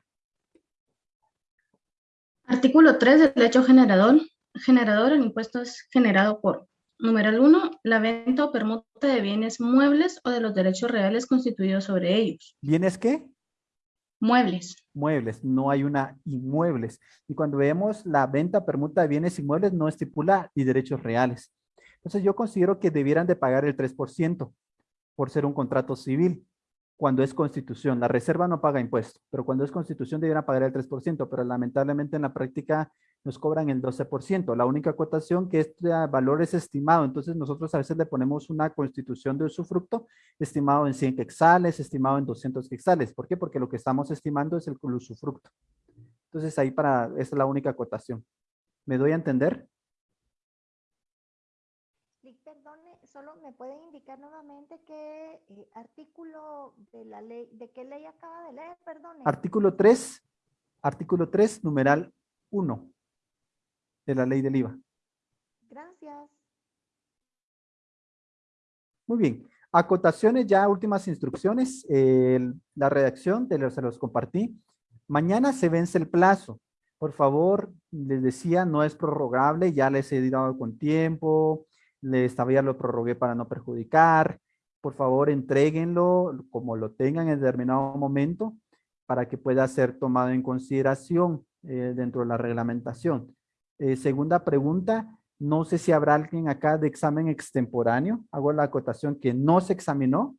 Artículo 3 del hecho generador. Generador, el impuesto es generado por, numeral 1, la venta o permuta de bienes muebles o de los derechos reales constituidos sobre ellos. ¿Bienes qué? Muebles. Muebles, no hay una inmuebles. Y cuando vemos la venta permuta de bienes inmuebles, no estipula y derechos reales. Entonces yo considero que debieran de pagar el 3% por ser un contrato civil cuando es constitución. La reserva no paga impuestos, pero cuando es constitución deberían pagar el 3%, pero lamentablemente en la práctica nos cobran el 12%. La única cotación que este valor es estimado, entonces nosotros a veces le ponemos una constitución de usufructo estimado en 100 quexales, estimado en 200 quexales. ¿Por qué? Porque lo que estamos estimando es el usufructo. Entonces ahí para, esa es la única cotación. ¿Me doy a entender? Solo me pueden indicar nuevamente qué eh, artículo de la ley, de qué ley acaba de leer, perdón. Artículo 3, artículo 3, numeral 1 de la ley del IVA. Gracias. Muy bien. Acotaciones, ya últimas instrucciones. la redacción, de los, se los compartí. Mañana se vence el plazo. Por favor, les decía, no es prorrogable, ya les he dado con tiempo, les todavía lo prorrogué para no perjudicar. Por favor, entreguenlo como lo tengan en determinado momento para que pueda ser tomado en consideración eh, dentro de la reglamentación. Eh, segunda pregunta, no sé si habrá alguien acá de examen extemporáneo. Hago la acotación que no se examinó.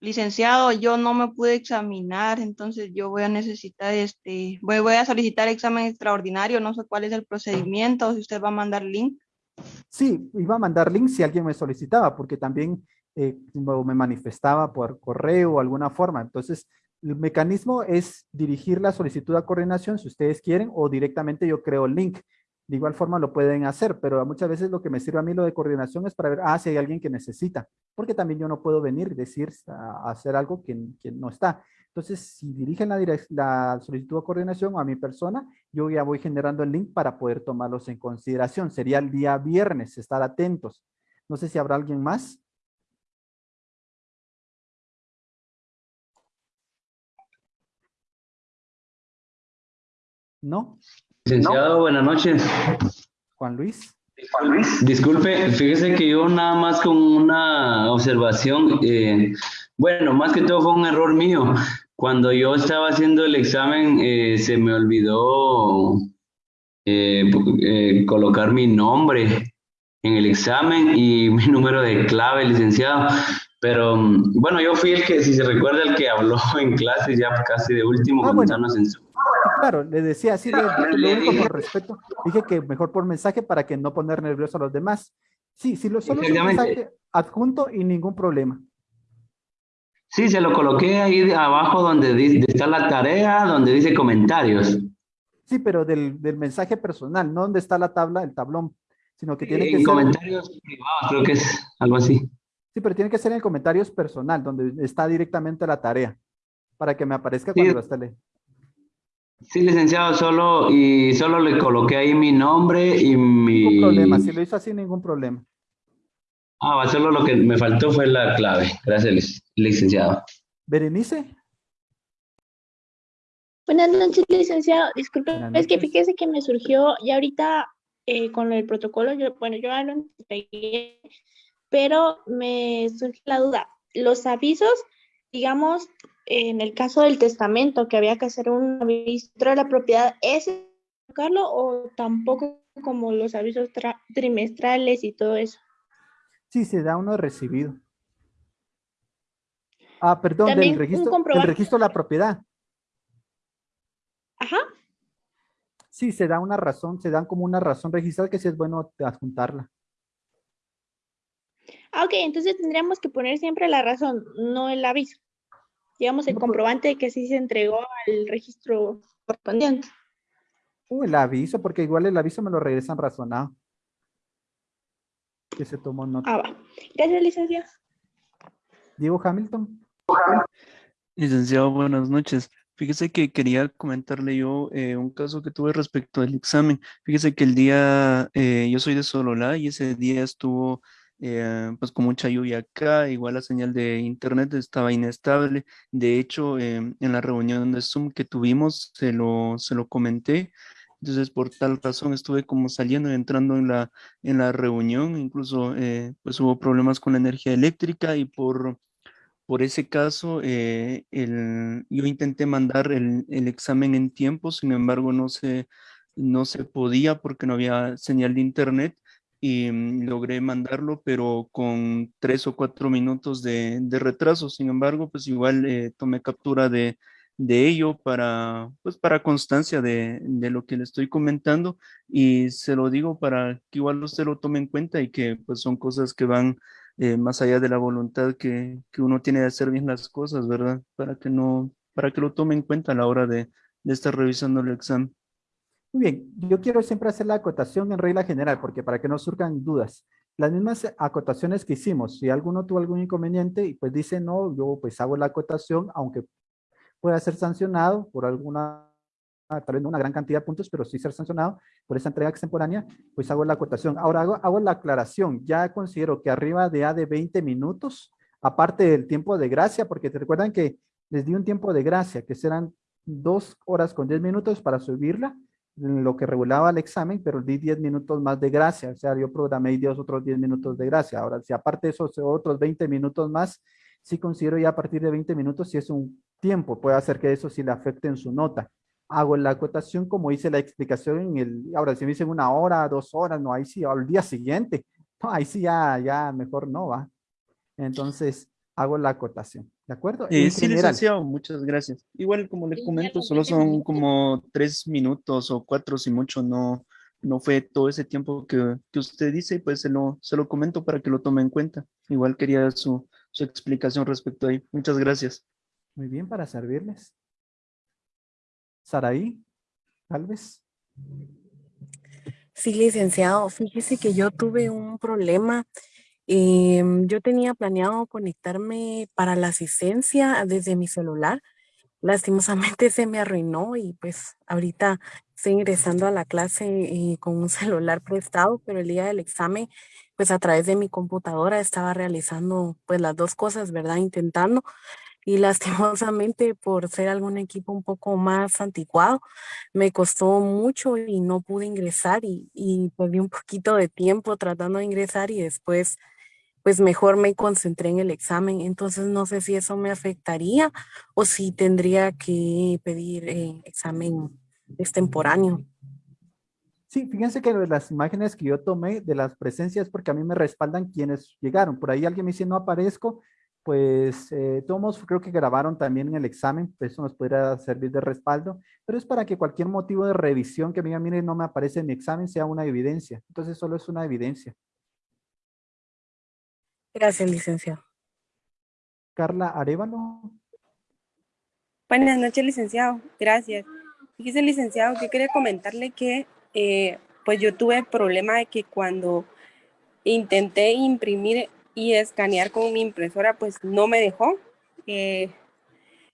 Licenciado, yo no me pude examinar, entonces yo voy a necesitar, este, voy, a solicitar examen extraordinario, no sé cuál es el procedimiento, si usted va a mandar link. Sí, iba a mandar link si alguien me solicitaba, porque también eh, me manifestaba por correo o alguna forma. Entonces, el mecanismo es dirigir la solicitud a coordinación si ustedes quieren o directamente yo creo el link. De igual forma lo pueden hacer, pero muchas veces lo que me sirve a mí lo de coordinación es para ver, ah, si hay alguien que necesita, porque también yo no puedo venir y decir, hacer algo que, no está. Entonces, si dirigen la, la solicitud de coordinación a mi persona, yo ya voy generando el link para poder tomarlos en consideración. Sería el día viernes, estar atentos. No sé si habrá alguien más. ¿No? Licenciado, buenas noches. Juan Luis. Juan Luis. Disculpe, fíjese que yo nada más con una observación, eh, bueno, más que todo fue un error mío. Cuando yo estaba haciendo el examen, eh, se me olvidó eh, colocar mi nombre en el examen y mi número de clave, licenciado. Pero bueno, yo fui el que, si se recuerda, el que habló en clase ya casi de último, ah, bueno. en su claro, le decía así, lo único por respeto, dije que mejor por mensaje para que no poner nervioso a los demás. Sí, sí, lo solo un mensaje adjunto y ningún problema. Sí, se lo coloqué ahí abajo donde está la tarea, donde dice comentarios. Sí, pero del, del mensaje personal, no donde está la tabla, el tablón, sino que tiene que en comentarios privados, creo que es algo así. Sí, pero tiene que ser en comentarios personal, donde está directamente la tarea, para que me aparezca cuando lo esté leyendo. Sí, licenciado, solo y solo le coloqué ahí mi nombre y mi... Ningún problema, si lo hizo así, ningún problema. Ah, solo lo que me faltó fue la clave. Gracias, licenciado. Berenice. Buenas noches, licenciado. Disculpe, es que fíjese que me surgió ya ahorita eh, con el protocolo, yo, bueno, yo ya lo entregué, pero me surge la duda. Los avisos, digamos, en el caso del testamento, que había que hacer un aviso de la propiedad, ¿es Carlos o tampoco como los avisos trimestrales y todo eso? Sí, se da uno recibido. Ah, perdón, del registro, del registro de la propiedad. Ajá. Sí, se da una razón, se dan como una razón registrada que sí es bueno adjuntarla. Ah, ok, entonces tendríamos que poner siempre la razón, no el aviso. Digamos, el comprobante de que sí se entregó al registro correspondiente. Uh, el aviso, porque igual el aviso me lo regresan razonado. Que se tomó nota. Ah, va. Gracias, licenciado. Diego Hamilton. Licenciado, buenas noches. Fíjese que quería comentarle yo eh, un caso que tuve respecto al examen. Fíjese que el día, eh, yo soy de Sololá y ese día estuvo eh, pues con mucha lluvia acá, igual la señal de internet estaba inestable. De hecho, en la reunión de Zoom que tuvimos, se lo, se lo comenté. Entonces, por tal razón estuve como saliendo y entrando en la, en la reunión. Incluso, pues hubo problemas con la energía eléctrica y por por ese caso, eh, yo intenté mandar el, examen en tiempo, sin embargo no se, no se podía porque no había señal de internet y mm, logré mandarlo, pero con tres o cuatro minutos de, retraso. Sin embargo, pues igual eh, tomé captura de, ello para, pues para constancia de, de, lo que le estoy comentando y se lo digo para que igual usted lo tome en cuenta y que pues son cosas que van eh, más allá de la voluntad que, uno tiene de hacer bien las cosas, ¿verdad? Para que no, para que lo tome en cuenta a la hora de, estar revisando el examen. Muy bien, yo quiero siempre hacer la acotación en regla general, porque para que no surjan dudas. Las mismas acotaciones que hicimos, si alguno tuvo algún inconveniente y pues dice no, yo pues hago la acotación, aunque pueda ser sancionado por alguna tal vez no una gran cantidad de puntos, pero sí ser sancionado por esa entrega extemporánea, pues hago la acotación. Ahora hago, hago la aclaración. Ya considero que arriba de A de 20 minutos, aparte del tiempo de gracia, porque te recuerdan que les di un tiempo de gracia, que serán dos horas con 10 minutos para subirla, lo que regulaba el examen, pero di 10 minutos más de gracia, o sea, yo programé 10 otros 10 minutos de gracia. Ahora, si aparte de esos otros 20 minutos más, sí considero ya a partir de 20 minutos si es un tiempo, puede hacer que eso sí le afecte en su nota hago la acotación como hice la explicación en el, ahora si me dicen una hora, dos horas, no, ahí sí, al día siguiente, no, ahí sí ya, ya mejor no va. Entonces, hago la acotación, ¿de acuerdo? Eh, sí, licenciado, muchas gracias. Igual, como le comento, solo son como tres minutos o cuatro, si mucho, no, no fue todo ese tiempo que, que usted dice, pues se lo, se lo comento para que lo tome en cuenta. Igual quería su, su explicación respecto a ahí. Muchas gracias. Muy bien, para servirles. Saraí, tal vez. Sí, licenciado, fíjese que yo tuve un problema. Em, yo tenía planeado conectarme para la asistencia desde mi celular. Lastimosamente se me arruinó y pues ahorita estoy ingresando a la clase eh, con un celular prestado, pero el día del examen, pues a través de mi computadora estaba realizando pues las dos cosas, ¿verdad? Intentando y lastimosamente por ser algún equipo un poco más anticuado, me costó mucho y no pude ingresar y, y perdí un poquito de tiempo tratando de ingresar y después pues mejor me concentré en el examen. Entonces no sé si eso me afectaría o si tendría que pedir eh, examen extemporáneo. Sí, fíjense que las imágenes que yo tomé de las presencias, porque a mí me respaldan quienes llegaron. Por ahí alguien me dice, no aparezco, pues eh, todos creo que grabaron también en el examen, pues eso nos podría servir de respaldo, pero es para que cualquier motivo de revisión que me diga, mire, no me aparece en mi examen, sea una evidencia. Entonces solo es una evidencia. Gracias, licenciado. Carla Arevalo. Buenas noches, licenciado. Gracias. Fíjese, licenciado, que quería comentarle que eh, pues yo tuve el problema de que cuando intenté imprimir y escanear con mi impresora pues no me dejó. Eh,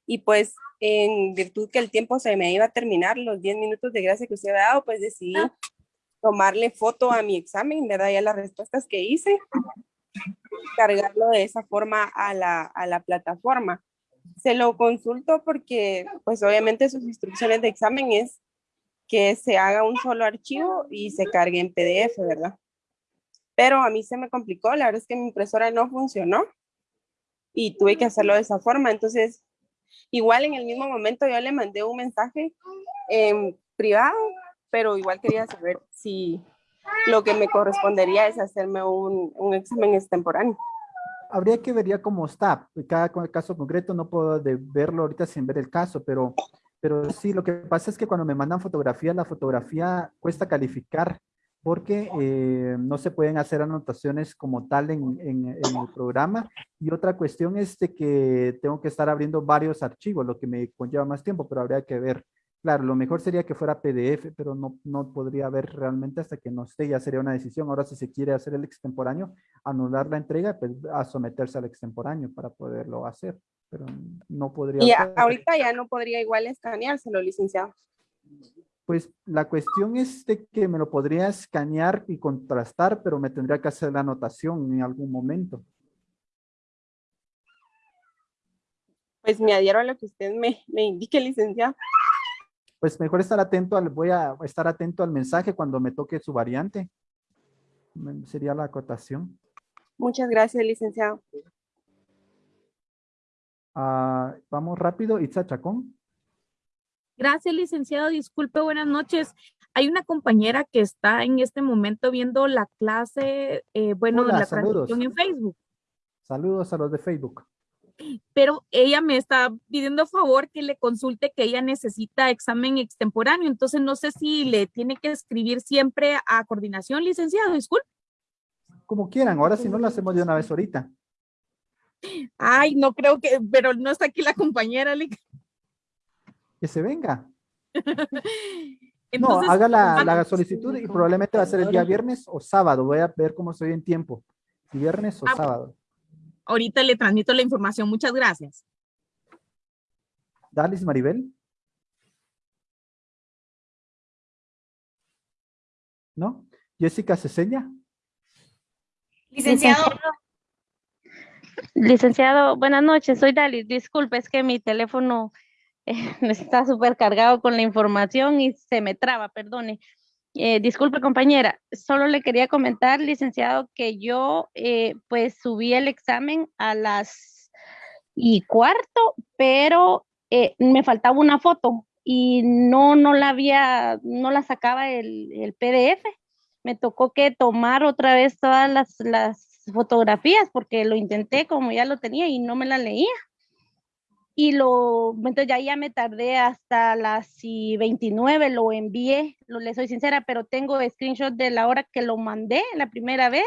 y pues en virtud que el tiempo se me iba a terminar, los 10 minutos de gracia que usted había dado, pues decidí tomarle foto a mi examen, ¿verdad? Ya las respuestas que hice, cargarlo de esa forma a la, a la plataforma. se lo consulto porque pues obviamente sus instrucciones de examen es que se haga un solo archivo y se cargue en PDF, ¿verdad? Pero a mí se me complicó, la verdad es que mi impresora no funcionó y tuve que hacerlo de esa forma. Entonces, igual en el mismo momento yo le mandé un mensaje en privado, pero igual quería saber si lo que me correspondería es hacerme un, un examen extemporáneo. Habría que ver ya cómo está. Cada caso concreto no puedo verlo ahorita sin ver el caso, pero, pero sí, lo que pasa es que cuando me mandan fotografía, la fotografía cuesta calificar porque eh, no se pueden hacer anotaciones como tal en, en, el programa. Y otra cuestión es de que tengo que estar abriendo varios archivos, lo que me conlleva más tiempo, pero habría que ver. Claro, lo mejor sería que fuera PDF, pero no, no podría ver realmente hasta que no esté, ya sería una decisión. Ahora, si se quiere hacer el extemporáneo, anular la entrega, pues a someterse al extemporáneo para poderlo hacer, pero no podría. Y ahorita ya no podría igual escaneárselo, licenciado. Pues la cuestión es de que me lo podría escanear y contrastar, pero me tendría que hacer la anotación en algún momento. Pues me adhiero a lo que usted me, me indique, licenciado. Pues mejor estar atento al, voy a estar atento al mensaje cuando me toque su variante. Sería la acotación. Muchas gracias, licenciado. Ah, vamos rápido, Itza Chacón. Gracias, licenciado. Disculpe, buenas noches. Hay una compañera que está en este momento viendo la clase, eh, bueno, la transmisión en Facebook. Saludos a los de Facebook. Pero ella me está pidiendo favor que le consulte que ella necesita examen extemporáneo. Entonces, no sé si le tiene que escribir siempre a coordinación, licenciado. Disculpe. Como quieran. Ahora si no lo hacemos de una vez ahorita. Ay, no creo que, pero no está aquí la compañera que se venga. no, haga la, solicitud y probablemente va a ser el día viernes o sábado. Voy a ver cómo estoy en tiempo. viernes o ah, sábado. Ahorita le transmito la información. Muchas gracias. Dalis Maribel. ¿No? Jessica Ceseña. Licenciado. Licenciado, buenas noches. Soy Dalis. Disculpe, es que mi teléfono está súper cargado con la información y se me traba, perdone. Eh, disculpe compañera, solo le quería comentar, licenciado, que yo eh, pues subí el examen a las y cuarto, pero eh, me faltaba una foto y no, no la había, no la sacaba el, el PDF. Me tocó que tomar otra vez todas las, las fotografías porque lo intenté como ya lo tenía y no me la leía y lo, entonces ya, ya me tardé hasta las 29, lo envié, lo, le soy sincera, pero tengo screenshot de la hora que lo mandé la primera vez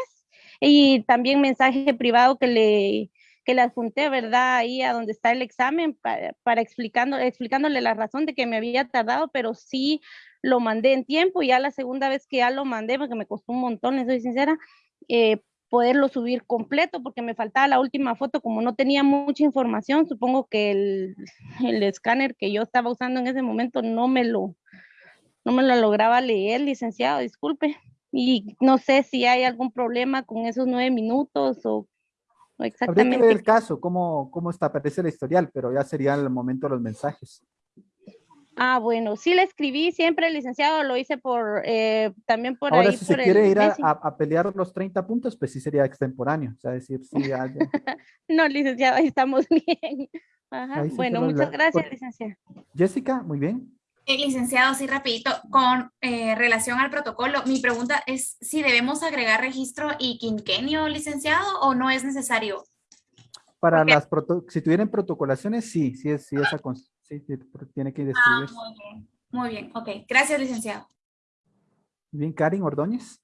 y también mensaje privado que le, que le adjunté, ¿verdad? Ahí a donde está el examen para, para explicando, explicándole la razón de que me había tardado, pero sí lo mandé en tiempo, ya la segunda vez que ya lo mandé, porque me costó un montón, le soy sincera, eh, poderlo subir completo porque me faltaba la última foto, como no tenía mucha información, supongo que el, el escáner que yo estaba usando en ese momento no me lo, no me lo lograba leer, licenciado, disculpe. Y no sé si hay algún problema con esos nueve minutos o, exactamente. Habría que ver el caso, cómo, cómo está, aparece el historial, pero ya sería el momento de los mensajes. Ah, bueno, sí le escribí siempre, licenciado, lo hice por, eh, también por Ahora, si se quiere ir a, pelear los 30 puntos, pues sí sería extemporáneo, o sea, decir, sí, no, licenciado, ahí estamos bien. Ajá. bueno, muchas gracias, licenciado. Jessica, muy bien. Eh, licenciado, sí, rapidito, con eh, relación al protocolo, mi pregunta es si debemos agregar registro y quinquenio, licenciado, o no es necesario. Para las, si tuvieran protocolaciones, sí, sí es, sí esa Sí, tiene que describir. Ah, muy bien, muy bien, ok. Gracias, licenciado. Bien, Karin Ordóñez.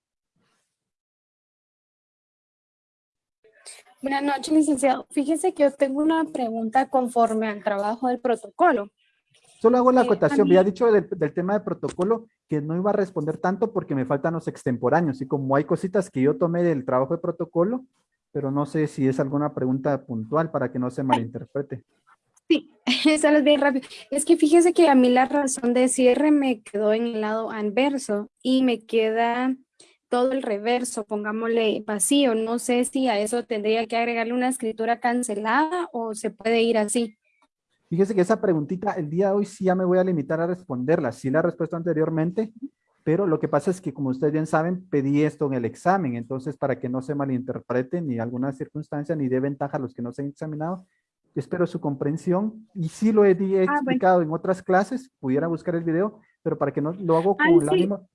Buenas noches, licenciado. Fíjese que yo tengo una pregunta conforme al trabajo del protocolo. Solo hago la eh, acotación. Había dicho del, tema de protocolo que no iba a responder tanto porque me faltan los extemporáneos. Y como hay cositas que yo tomé del trabajo de protocolo, pero no sé si es alguna pregunta puntual para que no se malinterprete. Sí, eso es bien rápido. Es que fíjese que a mí la razón de cierre me quedó en el lado anverso y me queda todo el reverso, pongámosle vacío. No sé si a eso tendría que agregarle una escritura cancelada o se puede ir así. Fíjese que esa preguntita el día de hoy sí ya me voy a limitar a responderla. Sí la he respuesto anteriormente, pero lo que pasa es que como ustedes bien saben, pedí esto en el examen. Entonces, para que no se malinterprete ni alguna circunstancia ni dé ventaja a los que no se han examinado, espero su comprensión. Y sí lo he, he Ah, explicado en otras clases, pudiera buscar el video, pero para que no lo hago Ay, con el sí. ánimo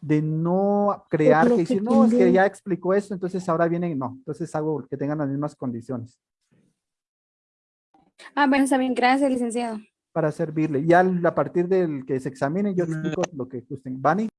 de no crear que que decir, no, es que ya explicó esto, entonces ahora vienen, no. Entonces hago que tengan las mismas condiciones Ah, bueno, está bien, gracias, licenciado. para servirle. Ya a partir del que se examine, yo explico lo que gusten. Vani.